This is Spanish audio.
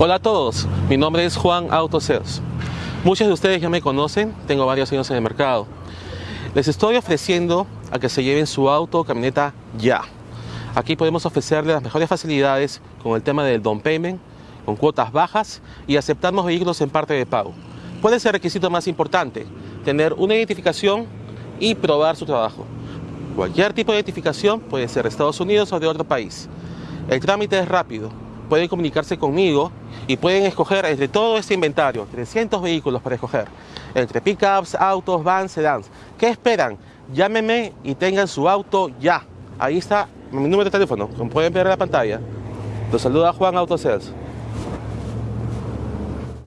Hola a todos, mi nombre es Juan Autosales. Muchos de ustedes ya me conocen, tengo varios años en el mercado. Les estoy ofreciendo a que se lleven su auto o camioneta ya. Aquí podemos ofrecerles las mejores facilidades con el tema del down payment, con cuotas bajas y aceptamos vehículos en parte de pago. Puede ser requisito más importante, tener una identificación y probar su trabajo. Cualquier tipo de identificación puede ser de Estados Unidos o de otro país. El trámite es rápido, pueden comunicarse conmigo y pueden escoger entre todo este inventario, 300 vehículos para escoger, entre pickups, autos, vans, sedans. ¿Qué esperan? Llámenme y tengan su auto ya. Ahí está mi número de teléfono, como pueden ver en la pantalla. Los saluda Juan Autosales.